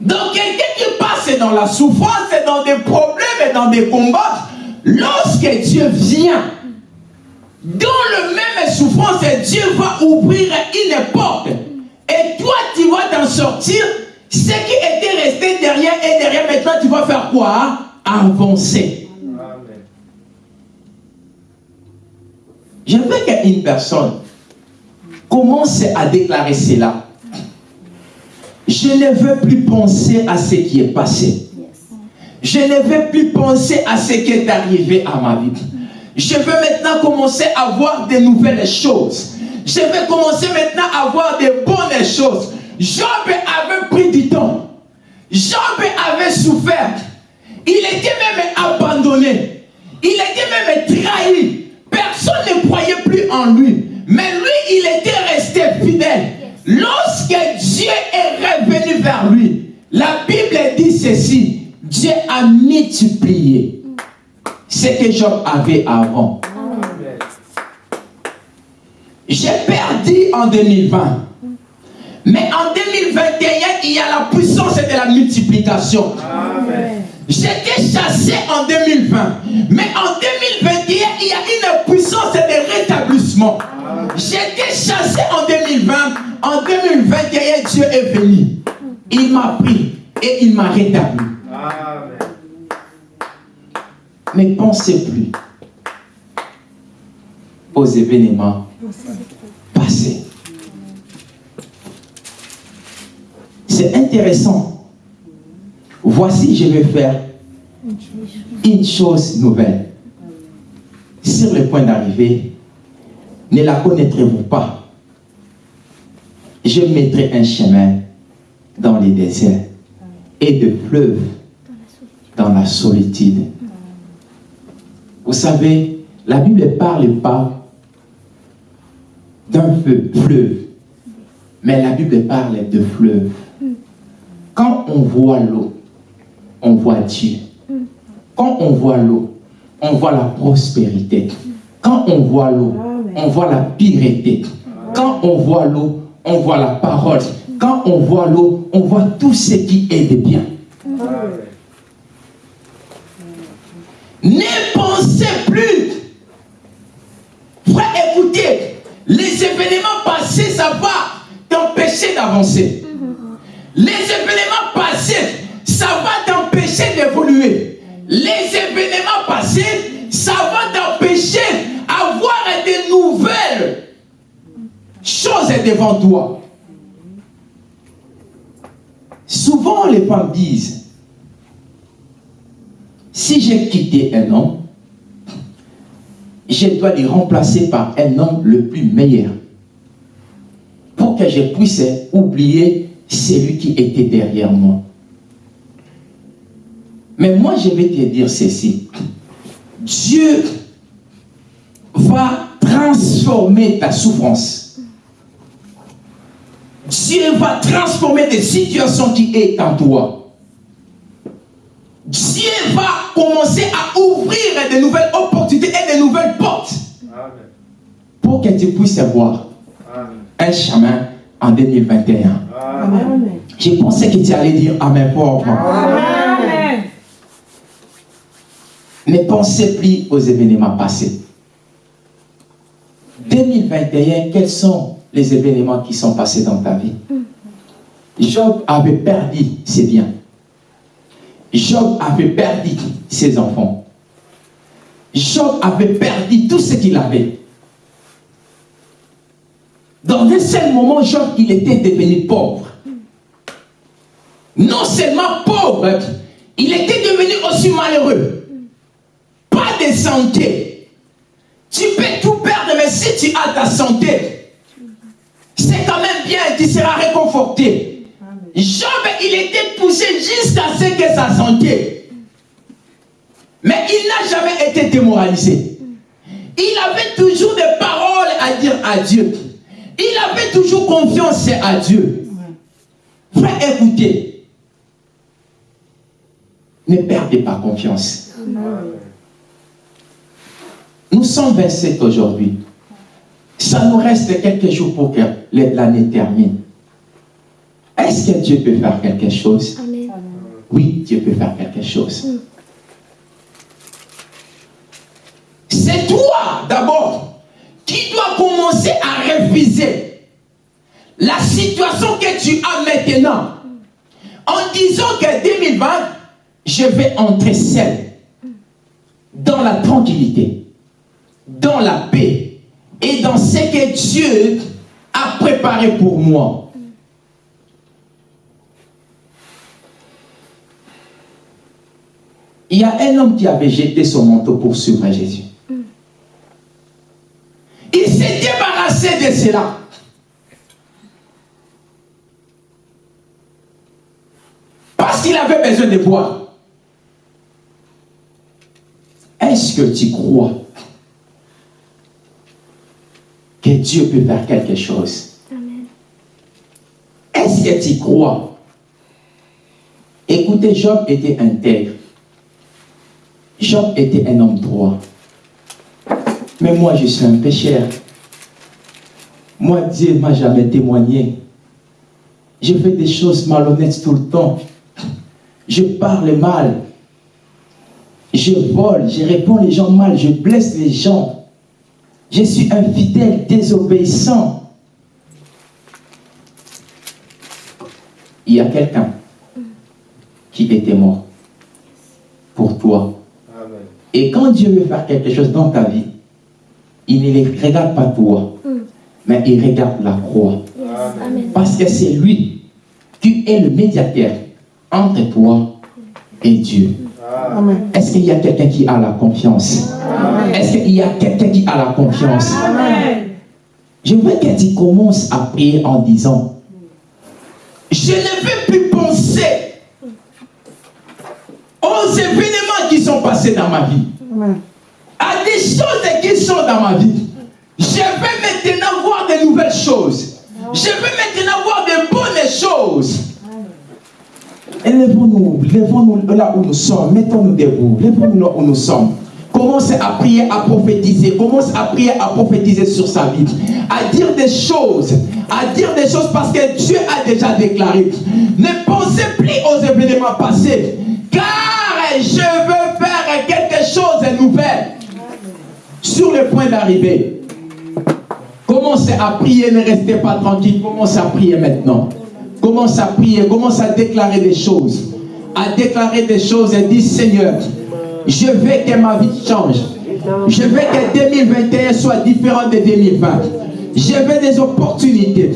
donc quelqu'un qui passe dans la souffrance et dans des problèmes et dans des combats lorsque Dieu vient dans le même souffrance Dieu va ouvrir une porte. Et toi tu vas t'en sortir. Ce qui était resté derrière et derrière maintenant tu vas faire quoi? Avancer. Je veux qu'une personne commence à déclarer cela? Je ne veux plus penser à ce qui est passé. Je ne veux plus penser à ce qui est arrivé à ma vie. Je veux maintenant commencer à voir de nouvelles choses. Je veux commencer maintenant à voir de bonnes choses. Job avait pris du temps. Job avait souffert. Il était même abandonné. Il était même trahi. Personne ne croyait plus en lui. Mais lui, il était resté fidèle. Lorsque Dieu est revenu vers lui, la Bible dit ceci. Dieu a multiplié ce que Job avait avant. J'ai perdu en 2020. Mais en 2021, il y a la puissance de la multiplication. J'étais chassé en 2020. Mais en 2021, il y a une puissance de rétablissement. J'étais chassé en 2020. En 2021, Dieu est venu. Il m'a pris et il m'a rétabli. Ne pensez plus aux événements passés. C'est intéressant. Voici, je vais faire une chose nouvelle. Sur le point d'arriver, ne la connaîtrez-vous pas? Je mettrai un chemin dans les déserts et de fleuves dans la solitude. Vous savez, la Bible ne parle pas d'un feu, fleuve, mais la Bible parle de fleuve. Quand on voit l'eau, on voit Dieu. Quand on voit l'eau, on voit la prospérité. Quand on voit l'eau, on voit la pureté. Quand on voit l'eau, on voit la parole. Quand on voit l'eau, on voit tout ce qui est de bien. Ne pensez plus. Frère, écoutez, les événements passés, ça va t'empêcher d'avancer. Les événements passés, ça va t'empêcher d'évoluer. Les événements passés, ça va t'empêcher d'avoir de nouvelles choses devant toi. Souvent, les femmes disent, si j'ai quitté un homme, je dois le remplacer par un homme le plus meilleur. Pour que je puisse oublier celui qui était derrière moi. Mais moi, je vais te dire ceci. Dieu va transformer ta souffrance. Dieu va transformer des situations qui sont en toi. Dieu va commencer à ouvrir de nouvelles opportunités et de nouvelles portes. Pour que tu puisses voir un chemin en 2021. Amen. Je pensais que tu allais dire Amen pauvre. Amen. Ne pensez plus aux événements passés. 2021, quels sont les événements qui sont passés dans ta vie Job avait perdu ses biens. Job avait perdu ses enfants. Job avait perdu tout ce qu'il avait. Dans un seul moment, Job, il était devenu pauvre. Non seulement pauvre, il était devenu aussi malheureux. Pas de santé. Tu peux tout perdre, mais si tu as ta santé, c'est quand même bien, tu seras réconforté. Job, il était poussé jusqu'à ce que sa santé. Mais il n'a jamais été démoralisé. Il avait toujours des paroles à dire à Dieu. Il avait toujours confiance à Dieu. Frère, écoutez. Ne perdez pas confiance. Nous sommes 27 aujourd'hui. Ça nous reste quelques jours pour que l'année termine. Est-ce que Dieu peut faire quelque chose? Oui, Dieu peut faire quelque chose. C'est toi d'abord qui dois commencer à réviser la situation que tu as maintenant en disant que 2020, je vais entrer seul dans la tranquillité, dans la paix et dans ce que Dieu a préparé pour moi. Il y a un homme qui avait jeté son manteau pour suivre Jésus. Il s'est débarrassé de cela. Parce qu'il avait besoin de boire. Est-ce que tu crois que Dieu peut faire quelque chose Est-ce que tu crois? Écoutez, Job était intègre. Job était un homme droit. Mais moi, je suis un pécheur. Moi, Dieu ne m'a jamais témoigné. Je fais des choses malhonnêtes tout le temps. Je parle mal. Je vole, je réponds les gens mal, je blesse les gens. Je suis un fidèle désobéissant. Il y a quelqu'un qui était mort pour toi. Et quand Dieu veut faire quelque chose dans ta vie, il ne les regarde pas toi, mais il regarde la croix. Parce que c'est lui qui est le médiateur entre toi et Dieu. Est-ce qu'il y a quelqu'un qui a la confiance? Est-ce qu'il y a quelqu'un qui a la confiance? Je veux que tu commences à prier en disant, je ne veux plus penser aux événements qui sont passés dans ma vie, à des choses qui sont dans ma vie. Je vais maintenant voir de nouvelles choses. Je veux maintenant voir de bonnes choses. Lèvons-nous, lèvons-nous là où nous sommes, mettons-nous debout, lèvons-nous là où nous sommes. Commence à prier, à prophétiser, commence à prier, à prophétiser sur sa vie, à dire des choses, à dire des choses parce que Dieu a déjà déclaré. Ne pensez plus aux événements passés, car je veux faire quelque chose de nouvel sur le point d'arriver. Commencez à prier, ne restez pas tranquille, commencez à prier maintenant. Commence à prier, commence à déclarer des choses. À déclarer des choses et dis Seigneur, je veux que ma vie change. Je veux que 2021 soit différent de 2020. Je veux des opportunités.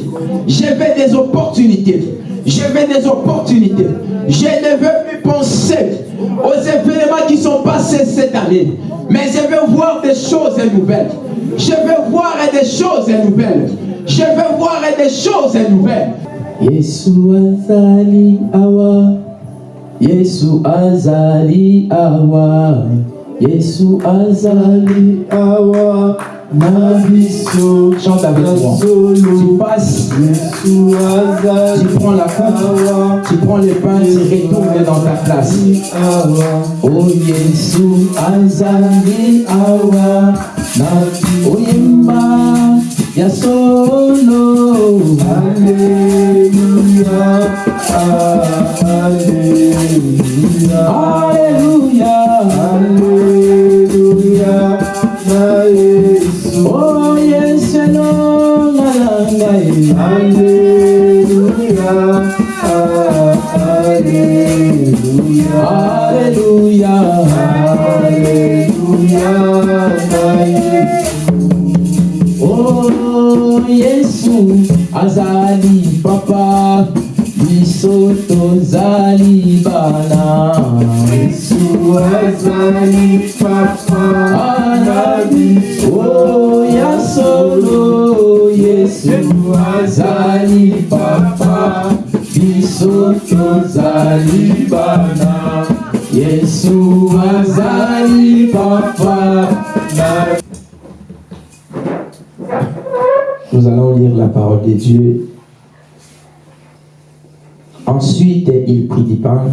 Je veux des opportunités. Je veux des opportunités. Je ne veux plus penser aux événements qui sont passés cette année. Mais je veux voir des choses nouvelles. Je veux voir des choses nouvelles. Je veux voir des choses nouvelles.
Yesu azali awa. Yesu azali awa. Na biso
Chante avec moi. Tu passes,
Yesu azali
tu prends la coupe, tu prends le pain, tu retournes dans ta place.
awa. Oh Yesu azali awa. Na biso oyemba ya solo Alleluia Alleluia Alleluia na Yesu Oh Yesu no nalanga Alleluia Alleluia Alleluia Alleluia na Yesu azali papa biso tozali bana. Yesu azali papa na biso Oh ya solo Yesu azali papa biso tozali bana. Yesu azali papa. na Nous allons lire la parole de Dieu. Ensuite, il prit du pain.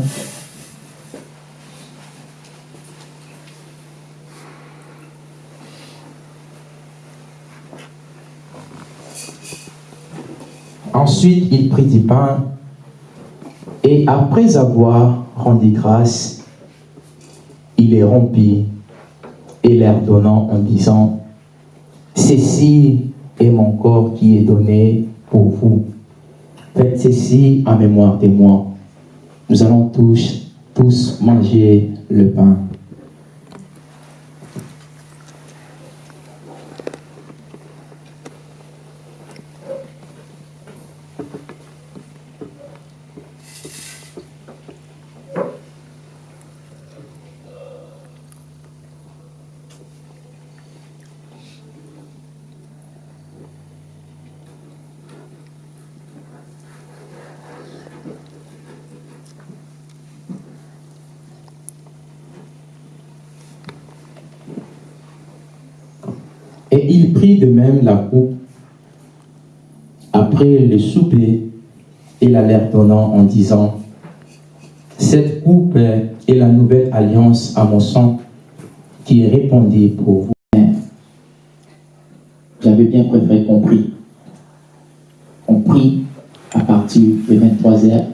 Ensuite, il prit du pain et après avoir rendu grâce, il les rompit et leur donnant en disant, Ceci est mon corps qui est donné pour vous. Faites ceci en mémoire de moi. Nous allons tous, tous manger le pain. Et il prit de même la coupe après le souper et la leur donnant en disant Cette coupe est la nouvelle alliance à mon sang qui est répandue pour vous.
J'avais bien préféré qu'on prie. On prie à partir de 23 heures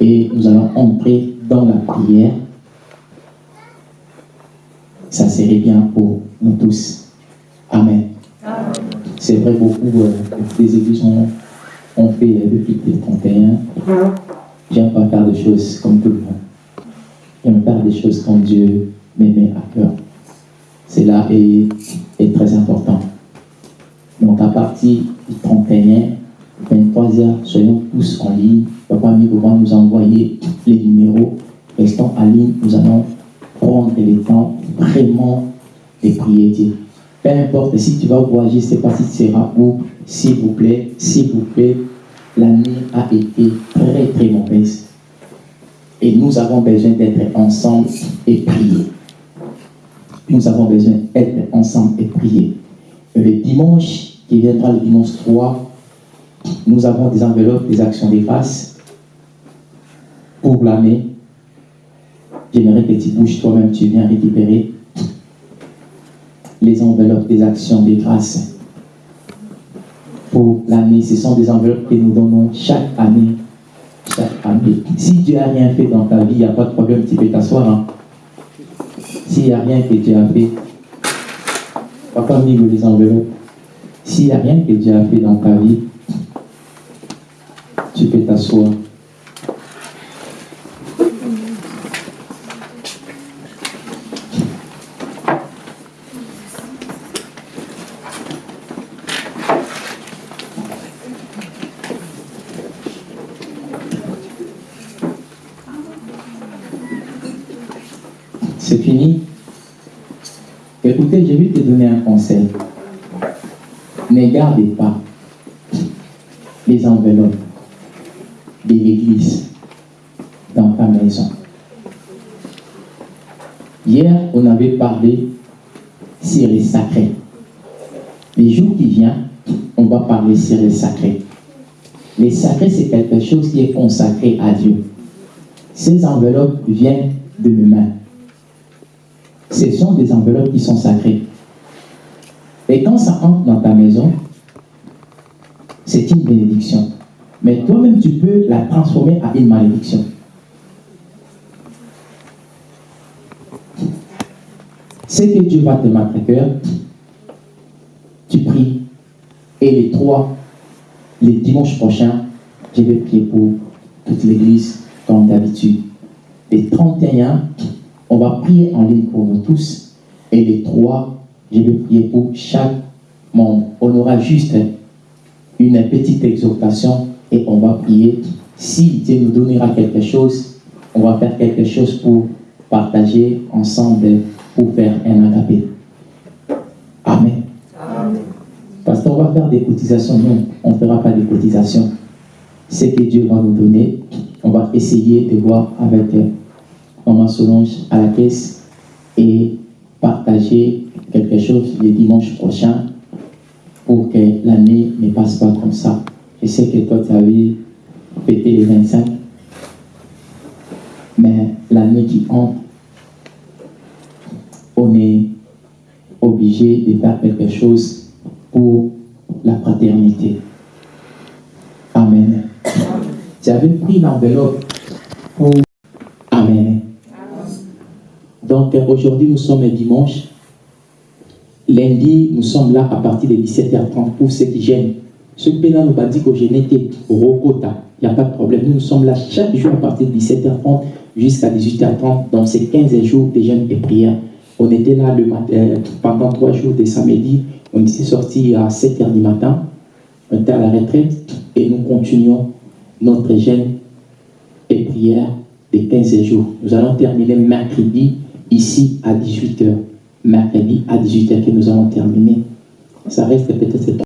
et nous allons entrer dans la prière. Ça serait bien pour nous tous. Amen. C'est vrai, beaucoup euh, des églises ont, ont fait euh, depuis le 31. J'aime pas faire des choses comme tout le monde. J'aime faire des choses comme Dieu met à cœur. Cela est, est très important. Donc à partir du 31, 23h, soyons tous en ligne. Papa Migo va nous envoyer les numéros. Restons en ligne, nous allons prendre le temps vraiment de prier Dieu. Peu importe si tu vas voyager, je ne sais pas si tu seras où, s'il vous plaît, s'il vous plaît, l'année a été très très mauvaise. Et nous avons besoin d'être ensemble et prier. Nous avons besoin d'être ensemble et prier. Le dimanche, qui viendra le dimanche 3, nous avons des enveloppes, des actions des grâces pour l'année. J'aimerais que tu bouges toi-même, tu viens récupérer les enveloppes des actions des grâces pour l'année. Ce sont des enveloppes que nous donnons chaque année. Chaque année. Si tu n'as rien fait dans ta vie, il n'y a pas de problème, tu peux t'asseoir. Hein. S'il n'y a rien que tu as fait, papa mis les enveloppes. S'il n'y a rien que tu as fait dans ta vie, tu peux t'asseoir. C'est fini Écoutez, je vais te donner un conseil. Ne gardez pas les enveloppes de l'église dans ta maison. Hier, on avait parlé sur les sacrés. Les jours qui viennent, on sur les sacrés. Les sacrés, c'est quelque chose qui est consacré à Dieu. Ces enveloppes viennent de mes mains. Ce sont des enveloppes qui sont sacrées. Et quand ça entre dans ta maison, c'est une bénédiction. Mais toi-même, tu peux la transformer en une malédiction. Ce que Dieu va te mettre à cœur, tu pries. Et les trois, les dimanches prochains, je vais prier pour toute l'église, comme d'habitude. Les 31, on va prier en ligne pour nous tous. Et les trois, je vais prier pour chaque membre. On aura juste une petite exhortation et on va prier. Si Dieu nous donnera quelque chose, on va faire quelque chose pour partager ensemble, pour faire un agapé. Amen. Va faire des cotisations. Non, on ne fera pas des cotisations. Ce que Dieu va nous donner, on va essayer de voir avec Maman Solange à la caisse et partager quelque chose le dimanche prochain pour que l'année ne passe pas comme ça. Je sais que toi, tu avais fêté les 25, mais l'année qui entre, on est obligé de faire quelque chose pour la fraternité. Amen. Tu avais pris l'enveloppe pour... Amen. Donc aujourd'hui, nous sommes dimanche. Lundi, nous sommes là à partir de 17h30 pour ceux qui gênent. Ce qui nous a dit que je n'étais Rokota. Il n'y a pas de problème. Nous, nous sommes là chaque jour à partir de 17h30 jusqu'à 18h30 dans ces 15 jours de jeûne et prière. On était là le matin, pendant trois jours de samedi. On s'est sorti à 7h du matin. On était à la retraite et nous continuons notre jeûne et prière de 15 jours. Nous allons terminer mercredi ici à 18h. Mercredi à 18h que nous allons terminer. Ça reste peut-être